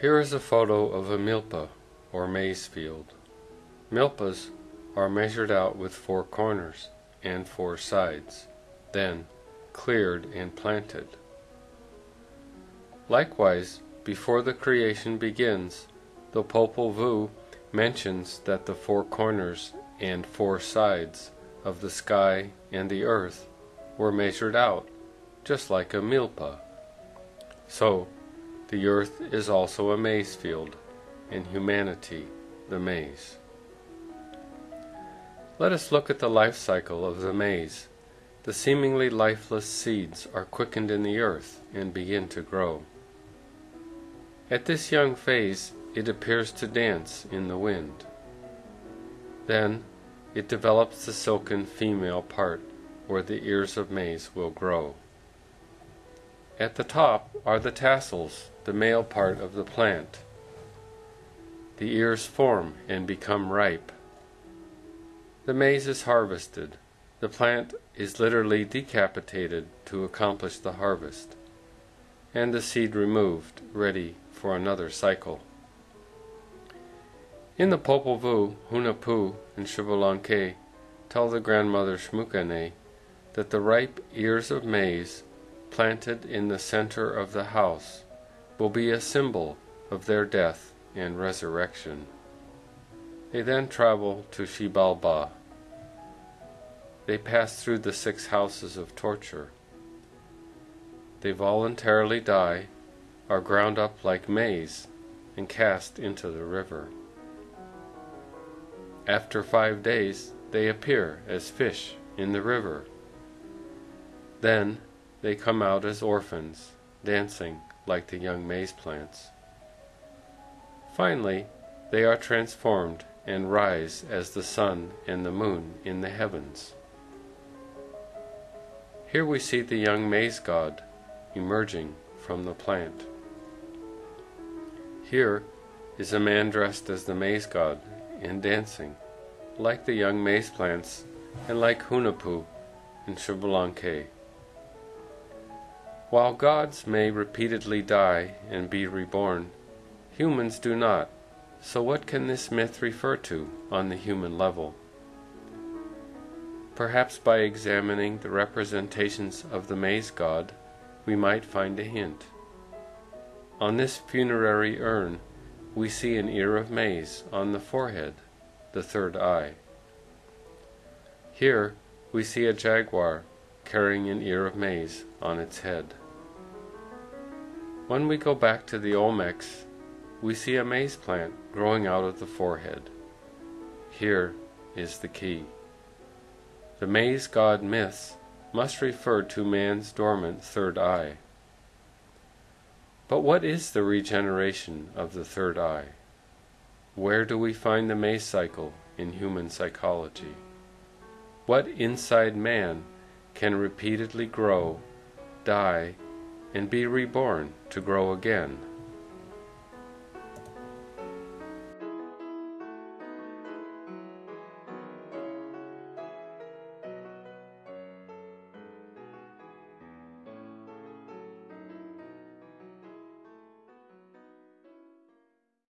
Here is a photo of a milpa, or maize field. Milpas are measured out with four corners and four sides, then cleared and planted. Likewise, before the creation begins, the Popol Vuh mentions that the four corners and four sides of the sky and the earth were measured out, just like a milpa. So, the earth is also a maize field, and humanity the maize. Let us look at the life cycle of the maize. The seemingly lifeless seeds are quickened in the earth and begin to grow. At this young phase, it appears to dance in the wind. Then, it develops the silken female part where the ears of maize will grow. At the top are the tassels, the male part of the plant. The ears form and become ripe. The maize is harvested. The plant is literally decapitated to accomplish the harvest, and the seed removed, ready for another cycle. In the Popol Vuh, Hunahpu, and Xbalanque tell the grandmother Xmucane that the ripe ears of maize planted in the center of the house will be a symbol of their death and resurrection. They then travel to Xibalba. They pass through the six houses of torture. They voluntarily die, are ground up like maize, and cast into the river. After five days, they appear as fish in the river. Then they come out as orphans, dancing like the young maize plants. Finally, they are transformed and rise as the sun and the moon in the heavens. Here we see the young maize god emerging from the plant. Here is a man dressed as the maize god and dancing, like the young maize plants and like Hunahpu and Xbalanque. While gods may repeatedly die and be reborn, humans do not. So what can this myth refer to on the human level? Perhaps by examining the representations of the maize god, we might find a hint. On this funerary urn, we see an ear of maize on the forehead, the third eye. Here, we see a jaguar carrying an ear of maize on its head. When we go back to the Olmecs, we see a maize plant growing out of the forehead. Here is the key. The maize god myths must refer to man's dormant third eye. But what is the regeneration of the third eye? Where do we find the maize cycle in human psychology? What inside man can repeatedly grow, die, and be reborn to grow again.